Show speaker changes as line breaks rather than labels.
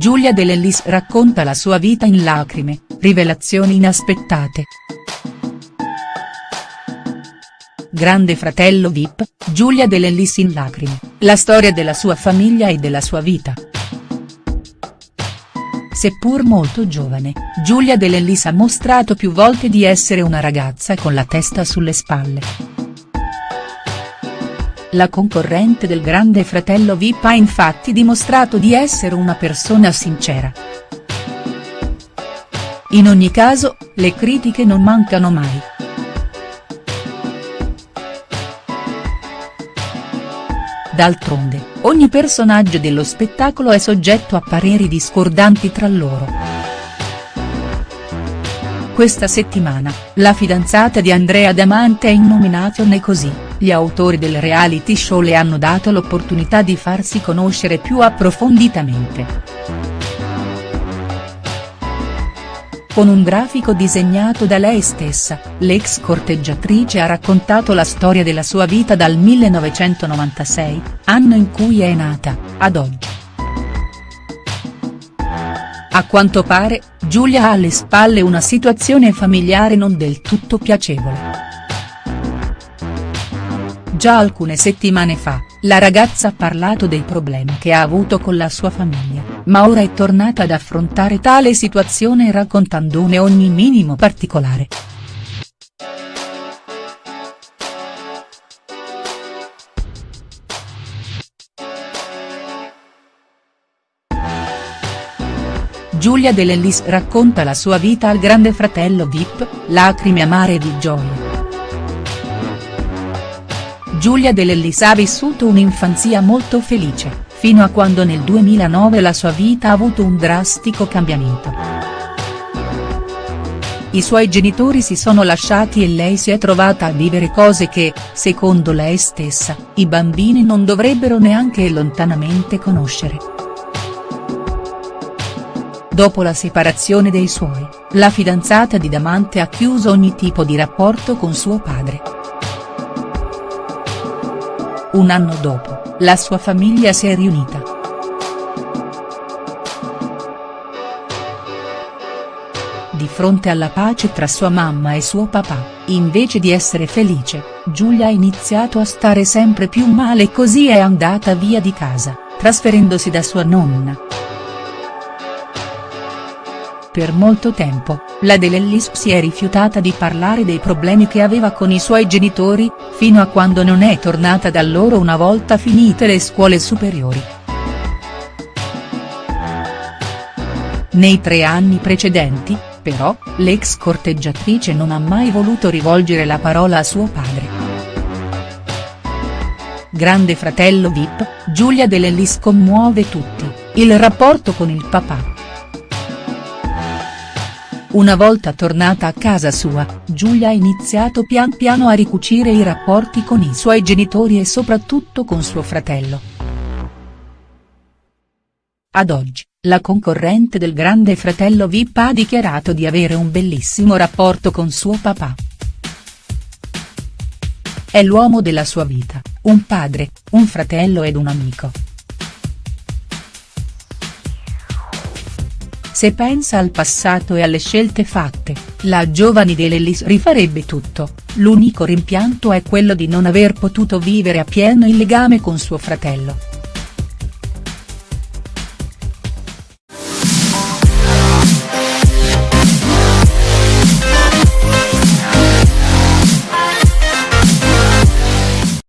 Giulia De Lellis racconta la sua vita in lacrime, rivelazioni inaspettate. Grande fratello Vip, Giulia De Lellis in lacrime, la storia della sua famiglia e della sua vita. Seppur molto giovane, Giulia De Lellis ha mostrato più volte di essere una ragazza con la testa sulle spalle. La concorrente del grande fratello Vip ha infatti dimostrato di essere una persona sincera. In ogni caso, le critiche non mancano mai. D'altronde, ogni personaggio dello spettacolo è soggetto a pareri discordanti tra loro. Questa settimana, la fidanzata di Andrea Damante è in nomination e così, gli autori del reality show le hanno dato l'opportunità di farsi conoscere più approfonditamente. Con un grafico disegnato da lei stessa, l'ex corteggiatrice ha raccontato la storia della sua vita dal 1996, anno in cui è nata, ad oggi. A quanto pare, Giulia ha alle spalle una situazione familiare non del tutto piacevole. Già alcune settimane fa, la ragazza ha parlato dei problemi che ha avuto con la sua famiglia, ma ora è tornata ad affrontare tale situazione raccontandone ogni minimo particolare. Giulia De Lellis racconta la sua vita al grande fratello Vip, lacrime amare di gioia. Giulia De ha vissuto un'infanzia molto felice, fino a quando nel 2009 la sua vita ha avuto un drastico cambiamento. I suoi genitori si sono lasciati e lei si è trovata a vivere cose che, secondo lei stessa, i bambini non dovrebbero neanche lontanamente conoscere. Dopo la separazione dei suoi, la fidanzata di Damante ha chiuso ogni tipo di rapporto con suo padre. Un anno dopo, la sua famiglia si è riunita. Di fronte alla pace tra sua mamma e suo papà, invece di essere felice, Giulia ha iniziato a stare sempre più male e così è andata via di casa, trasferendosi da sua nonna. Per molto tempo, la De Lellis si è rifiutata di parlare dei problemi che aveva con i suoi genitori, fino a quando non è tornata da loro una volta finite le scuole superiori. Nei tre anni precedenti, però, l'ex corteggiatrice non ha mai voluto rivolgere la parola a suo padre. Grande fratello Vip, Giulia De Lellis commuove tutti, il rapporto con il papà. Una volta tornata a casa sua, Giulia ha iniziato pian piano a ricucire i rapporti con i suoi genitori e soprattutto con suo fratello. Ad oggi, la concorrente del grande fratello Vip ha dichiarato di avere un bellissimo rapporto con suo papà. È l'uomo della sua vita, un padre, un fratello ed un amico. Se pensa al passato e alle scelte fatte, la giovane De Lellis rifarebbe tutto, l'unico rimpianto è quello di non aver potuto vivere appieno il legame con suo fratello.